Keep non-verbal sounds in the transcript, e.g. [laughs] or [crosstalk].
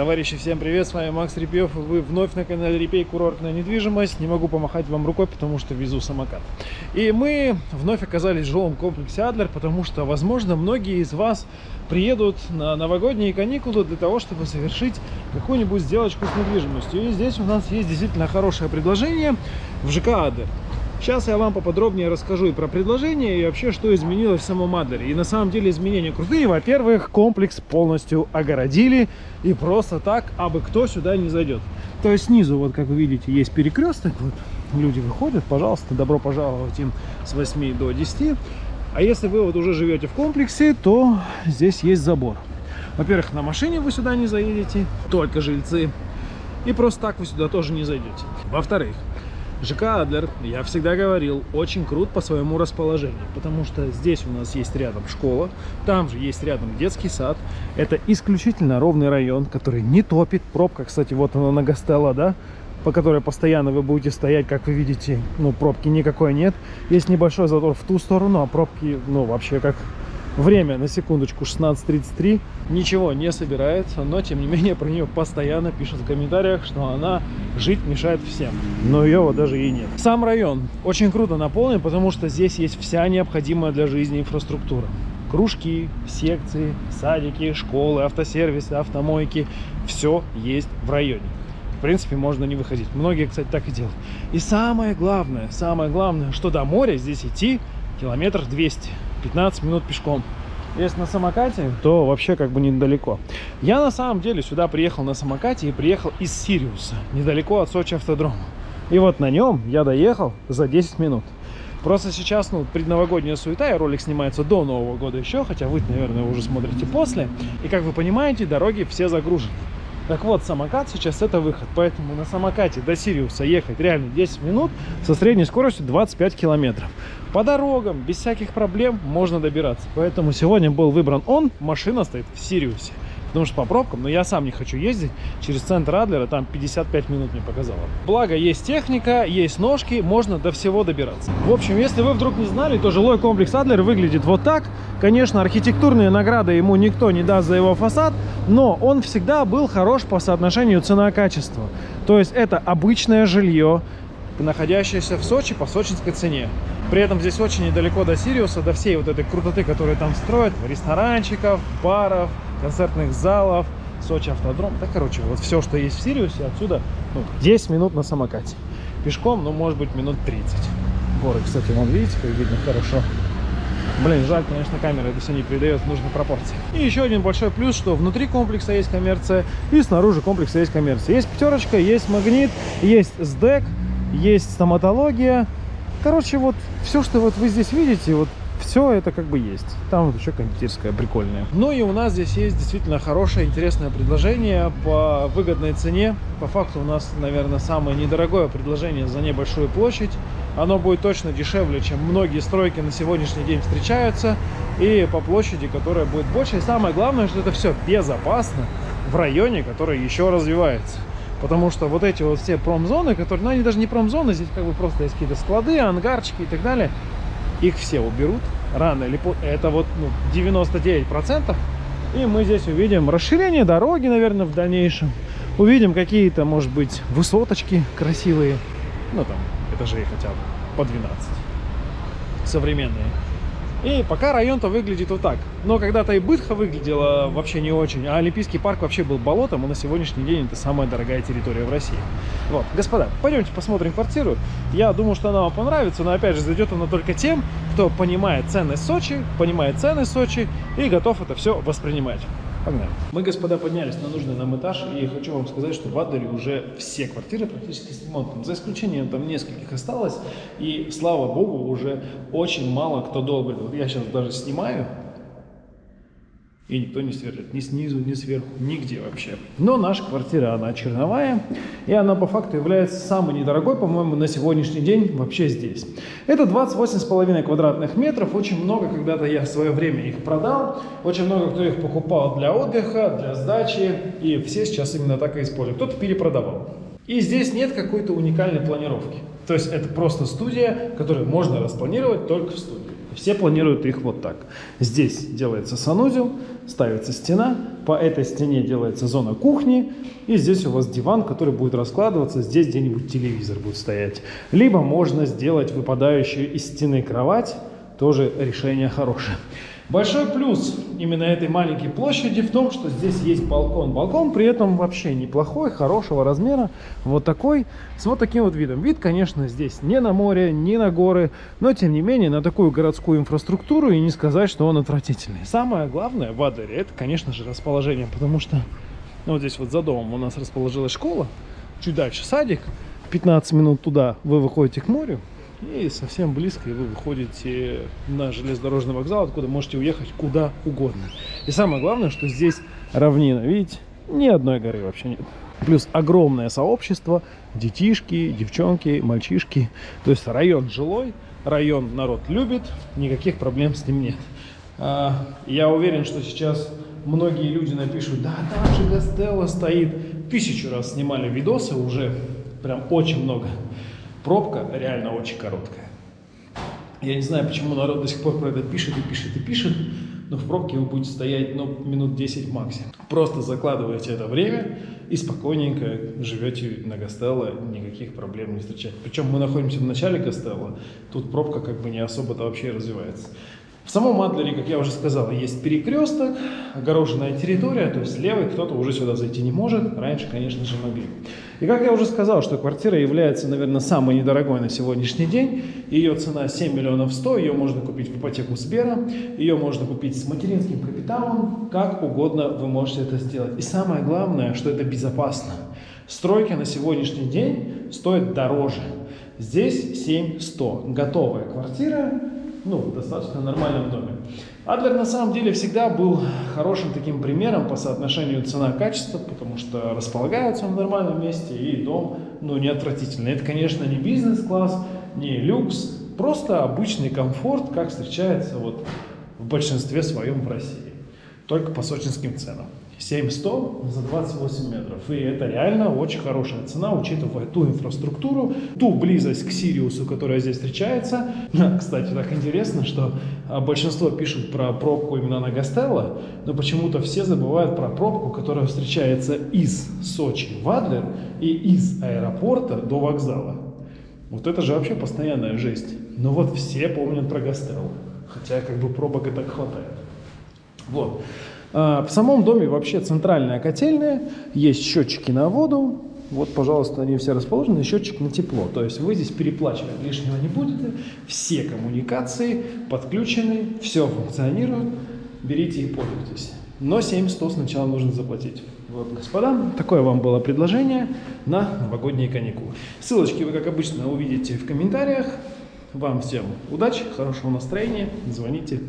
Товарищи, всем привет, с вами Макс Репьев, вы вновь на канале Репей Курортная недвижимость. Не могу помахать вам рукой, потому что везу самокат. И мы вновь оказались в жилом комплексе Адлер, потому что, возможно, многие из вас приедут на новогодние каникулы для того, чтобы совершить какую-нибудь сделочку с недвижимостью. И здесь у нас есть действительно хорошее предложение в ЖК Адлер. Сейчас я вам поподробнее расскажу и про предложение, и вообще, что изменилось в самом Адлере. И на самом деле изменения крутые. Во-первых, комплекс полностью огородили, и просто так, абы кто сюда не зайдет. То есть снизу, вот как вы видите, есть перекресток, вот люди выходят, пожалуйста, добро пожаловать им с 8 до 10. А если вы вот уже живете в комплексе, то здесь есть забор. Во-первых, на машине вы сюда не заедете, только жильцы. И просто так вы сюда тоже не зайдете. Во-вторых, ЖК Адлер, я всегда говорил, очень крут по своему расположению, потому что здесь у нас есть рядом школа, там же есть рядом детский сад. Это исключительно ровный район, который не топит. Пробка, кстати, вот она на Гастелло, да, по которой постоянно вы будете стоять, как вы видите, ну, пробки никакой нет. Есть небольшой затор в ту сторону, а пробки, ну, вообще как Время, на секундочку, 16.33. Ничего не собирается, но, тем не менее, про нее постоянно пишут в комментариях, что она жить мешает всем. Но ее вот даже и нет. Сам район очень круто наполнен, потому что здесь есть вся необходимая для жизни инфраструктура. Кружки, секции, садики, школы, автосервисы, автомойки. Все есть в районе. В принципе, можно не выходить. Многие, кстати, так и делают. И самое главное, самое главное, что до моря здесь идти километр 200 15 минут пешком. Если на самокате, то вообще как бы недалеко. Я на самом деле сюда приехал на самокате и приехал из Сириуса, недалеко от Сочи автодрома. И вот на нем я доехал за 10 минут. Просто сейчас, ну, предновогодняя суета, и ролик снимается до Нового года еще, хотя вы, наверное, уже смотрите после. И, как вы понимаете, дороги все загружены. Так вот, самокат сейчас это выход, поэтому на самокате до Сириуса ехать реально 10 минут со средней скоростью 25 километров. По дорогам, без всяких проблем можно добираться. Поэтому сегодня был выбран он, машина стоит в Сириусе. Потому что по пробкам, но я сам не хочу ездить через центр Адлера, там 55 минут мне показало. Благо, есть техника, есть ножки, можно до всего добираться. В общем, если вы вдруг не знали, то жилой комплекс Адлер выглядит вот так. Конечно, архитектурные награды ему никто не даст за его фасад, но он всегда был хорош по соотношению цена-качество. То есть это обычное жилье, находящееся в Сочи по сочинской цене. При этом здесь очень недалеко до Сириуса, до всей вот этой крутоты, которую там строят, ресторанчиков, баров, концертных залов, Сочи автодром. Да, короче, вот все, что есть в Сириусе, отсюда ну, 10 минут на самокате. Пешком, ну, может быть, минут 30. Горы, кстати, вон, видите, как видно хорошо. Блин, жаль, конечно, камера это все не передает в нужной пропорции. И еще один большой плюс, что внутри комплекса есть коммерция, и снаружи комплекса есть коммерция. Есть пятерочка, есть магнит, есть СДЭК, есть стоматология. Короче, вот все, что вот вы здесь видите, вот все это как бы есть. Там вот еще кондитерская прикольная. Ну и у нас здесь есть действительно хорошее, интересное предложение по выгодной цене. По факту у нас, наверное, самое недорогое предложение за небольшую площадь. Оно будет точно дешевле, чем многие стройки на сегодняшний день встречаются. И по площади, которая будет больше. И самое главное, что это все безопасно в районе, который еще развивается. Потому что вот эти вот все промзоны, которые, ну они даже не промзоны, здесь как бы просто есть какие-то склады, ангарчики и так далее. Их все уберут рано или поздно. Это вот ну, 99%. И мы здесь увидим расширение дороги, наверное, в дальнейшем. Увидим какие-то, может быть, высоточки красивые. Ну, там, этажей хотя бы по 12. Современные. И пока район-то выглядит вот так. Но когда-то и Бытха выглядела вообще не очень, а Олимпийский парк вообще был болотом, и на сегодняшний день это самая дорогая территория в России. Вот, господа, пойдемте посмотрим квартиру. Я думаю, что она вам понравится, но опять же, зайдет она только тем, кто понимает ценность Сочи, понимает цены Сочи и готов это все воспринимать. Погнали. Мы, господа, поднялись на нужный нам этаж, и хочу вам сказать, что в Адлере уже все квартиры практически с ремонтом. За исключением там нескольких осталось, и, слава богу, уже очень мало кто долго. Вот я сейчас даже снимаю, и никто не сверлит ни снизу, ни сверху, нигде вообще. Но наша квартира, она черновая, и она по факту является самой недорогой, по-моему, на сегодняшний день вообще здесь. Это 28,5 квадратных метров, очень много, когда-то я в свое время их продал, очень много кто их покупал для отдыха, для сдачи, и все сейчас именно так и используют. Кто-то перепродавал. И здесь нет какой-то уникальной планировки. То есть это просто студия, которую можно распланировать только в студии. Все планируют их вот так. Здесь делается санузел, ставится стена, по этой стене делается зона кухни, и здесь у вас диван, который будет раскладываться, здесь где-нибудь телевизор будет стоять. Либо можно сделать выпадающую из стены кровать, тоже решение хорошее. Большой плюс именно этой маленькой площади в том, что здесь есть балкон. Балкон при этом вообще неплохой, хорошего размера. Вот такой, с вот таким вот видом. Вид, конечно, здесь не на море, не на горы, но тем не менее на такую городскую инфраструктуру и не сказать, что он отвратительный. Самое главное в Адлере это, конечно же, расположение, потому что ну, вот здесь вот за домом у нас расположилась школа, чуть дальше садик, 15 минут туда вы выходите к морю, и совсем близко и вы выходите на железнодорожный вокзал, откуда можете уехать куда угодно. И самое главное, что здесь равнина. Видите, ни одной горы вообще нет. Плюс огромное сообщество, детишки, девчонки, мальчишки. То есть район жилой, район народ любит, никаких проблем с ним нет. А, я уверен, что сейчас многие люди напишут, да там же Гастелло стоит. Тысячу раз снимали видосы уже, прям очень много. Пробка реально очень короткая. Я не знаю, почему народ до сих пор про это пишет и пишет и пишет, но в пробке вы будете стоять ну, минут 10 максимум. Просто закладываете это время и спокойненько живете на Гастелло, никаких проблем не встречаете. Причем мы находимся в начале Гастелло, тут пробка как бы не особо-то вообще развивается. В самом Адлере, как я уже сказал, есть перекресток, огороженная территория, то есть левый кто-то уже сюда зайти не может, раньше, конечно же, могли. И как я уже сказал, что квартира является, наверное, самой недорогой на сегодняшний день, ее цена 7 миллионов 100, ее можно купить в ипотеку Сбера, ее можно купить с материнским капиталом, как угодно вы можете это сделать. И самое главное, что это безопасно. Стройки на сегодняшний день стоят дороже. Здесь 7100. Готовая квартира ну, в достаточно нормальном доме. Адлер на самом деле всегда был хорошим таким примером по соотношению цена-качество, потому что располагается он в нормальном месте и дом, ну, не отвратительный. Это, конечно, не бизнес-класс, не люкс, просто обычный комфорт, как встречается вот в большинстве своем в России, только по сочинским ценам. 7100 за 28 метров. И это реально очень хорошая цена, учитывая ту инфраструктуру, ту близость к Сириусу, которая здесь встречается. [laughs] Кстати, так интересно, что а, большинство пишут про пробку именно на Гастелло, но почему-то все забывают про пробку, которая встречается из Сочи в Адлер и из аэропорта до вокзала. Вот это же вообще постоянная жесть. Но вот все помнят про Гастелло. Хотя как бы пробок и так хватает. Вот. А, в самом доме вообще центральная котельная, есть счетчики на воду, вот, пожалуйста, они все расположены, счетчик на тепло. То есть вы здесь переплачивать лишнего не будете, все коммуникации подключены, все функционирует, берите и пользуйтесь. Но 7100 сначала нужно заплатить. Вот, господа, такое вам было предложение на новогодние каникулы. Ссылочки вы, как обычно, увидите в комментариях. Вам всем удачи, хорошего настроения, звоните,